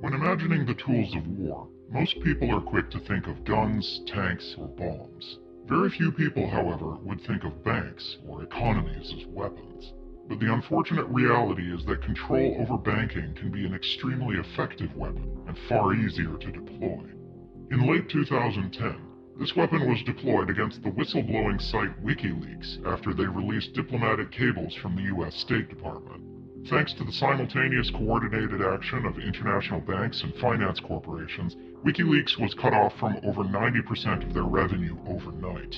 When imagining the tools of war, most people are quick to think of guns, tanks, or bombs. Very few people, however, would think of banks or economies as weapons. But the unfortunate reality is that control over banking can be an extremely effective weapon and far easier to deploy. In late 2010, this weapon was deployed against the whistleblowing site WikiLeaks after they released diplomatic cables from the US State Department. Thanks to the simultaneous coordinated action of international banks and finance corporations, WikiLeaks was cut off from over 90% of their revenue overnight.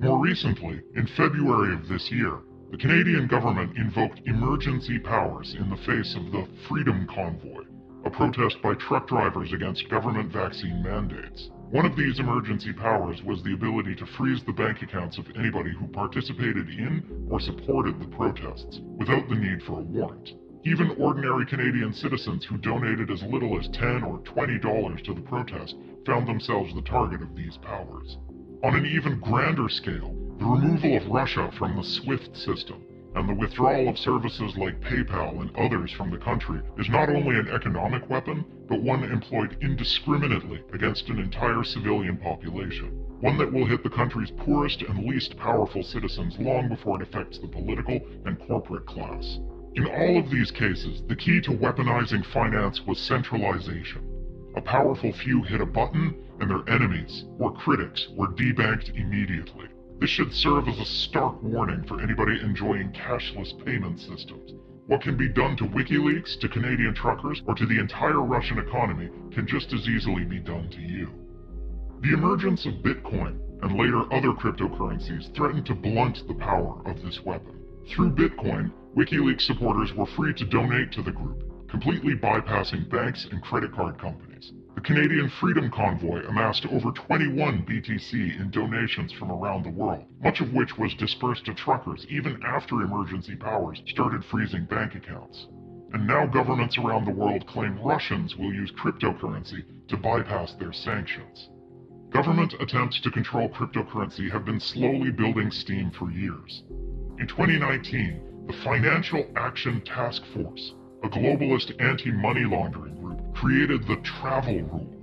More recently, in February of this year, the Canadian government invoked emergency powers in the face of the Freedom Convoy, a protest by truck drivers against government vaccine mandates. One of these emergency powers was the ability to freeze the bank accounts of anybody who participated in or supported the protests, without the need for a warrant. Even ordinary Canadian citizens who donated as little as 10 or 20 dollars to the protest found themselves the target of these powers. On an even grander scale, the removal of Russia from the SWIFT system and the withdrawal of services like PayPal and others from the country is not only an economic weapon, but one employed indiscriminately against an entire civilian population. One that will hit the country's poorest and least powerful citizens long before it affects the political and corporate class. In all of these cases, the key to weaponizing finance was centralization. A powerful few hit a button, and their enemies, or critics, were debanked immediately. This should serve as a stark warning for anybody enjoying cashless payment systems. What can be done to WikiLeaks, to Canadian truckers, or to the entire Russian economy can just as easily be done to you. The emergence of Bitcoin and later other cryptocurrencies threatened to blunt the power of this weapon. Through Bitcoin, WikiLeaks supporters were free to donate to the group, completely bypassing banks and credit card companies. The Canadian Freedom Convoy amassed over 21 BTC in donations from around the world, much of which was dispersed to truckers even after emergency powers started freezing bank accounts. And now governments around the world claim Russians will use cryptocurrency to bypass their sanctions. Government attempts to control cryptocurrency have been slowly building steam for years. In 2019, the Financial Action Task Force, a globalist anti-money laundering created the travel rule.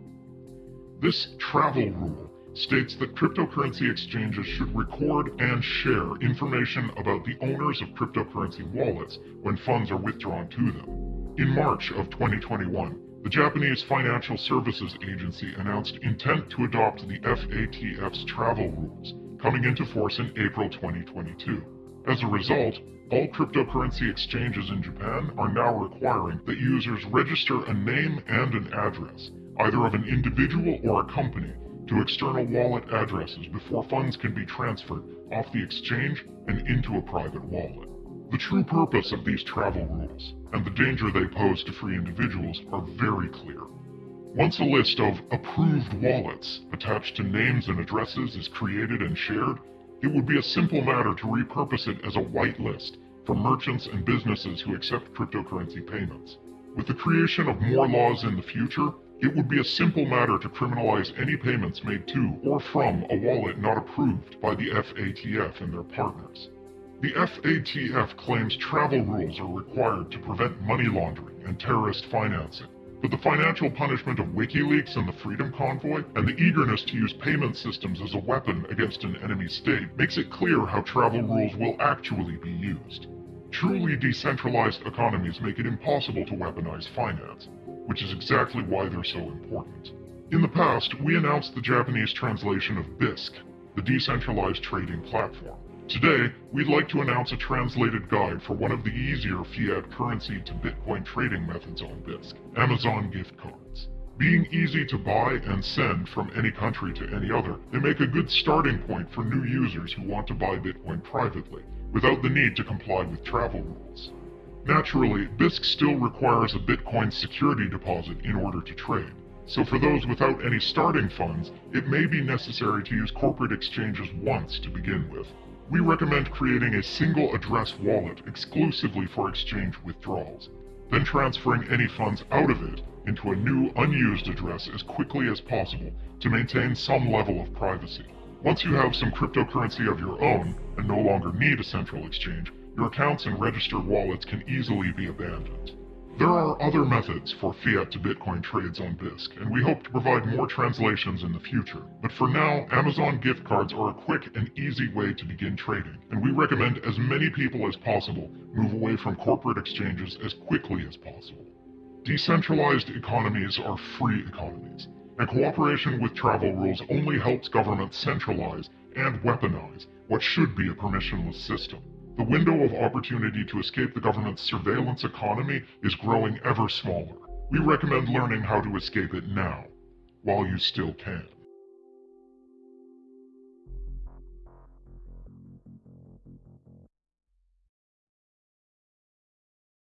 This travel rule states that cryptocurrency exchanges should record and share information about the owners of cryptocurrency wallets when funds are withdrawn to them. In March of 2021, the Japanese Financial Services Agency announced intent to adopt the FATF's travel rules, coming into force in April 2022. As a result, all cryptocurrency exchanges in Japan are now requiring that users register a name and an address, either of an individual or a company, to external wallet addresses before funds can be transferred off the exchange and into a private wallet. The true purpose of these travel rules, and the danger they pose to free individuals, are very clear. Once a list of approved wallets attached to names and addresses is created and shared, it would be a simple matter to repurpose it as a whitelist for merchants and businesses who accept cryptocurrency payments. With the creation of more laws in the future, it would be a simple matter to criminalize any payments made to or from a wallet not approved by the FATF and their partners. The FATF claims travel rules are required to prevent money laundering and terrorist financing, but the financial punishment of WikiLeaks and the Freedom Convoy, and the eagerness to use payment systems as a weapon against an enemy state, makes it clear how travel rules will actually be used. Truly decentralized economies make it impossible to weaponize finance, which is exactly why they're so important. In the past, we announced the Japanese translation of Bisq, the decentralized trading platform. Today, we'd like to announce a translated guide for one of the easier fiat currency to Bitcoin trading methods on Bisq, Amazon gift cards. Being easy to buy and send from any country to any other, they make a good starting point for new users who want to buy Bitcoin privately, without the need to comply with travel rules. Naturally, Bisq still requires a Bitcoin security deposit in order to trade, so for those without any starting funds, it may be necessary to use corporate exchanges once to begin with. We recommend creating a single address wallet exclusively for exchange withdrawals, then transferring any funds out of it into a new unused address as quickly as possible to maintain some level of privacy. Once you have some cryptocurrency of your own and no longer need a central exchange, your accounts and registered wallets can easily be abandoned. There are other methods for fiat to Bitcoin trades on Bisq, and we hope to provide more translations in the future. But for now, Amazon gift cards are a quick and easy way to begin trading, and we recommend as many people as possible move away from corporate exchanges as quickly as possible. Decentralized economies are free economies, and cooperation with travel rules only helps governments centralize and weaponize what should be a permissionless system. The window of opportunity to escape the government's surveillance economy is growing ever smaller. We recommend learning how to escape it now, while you still can.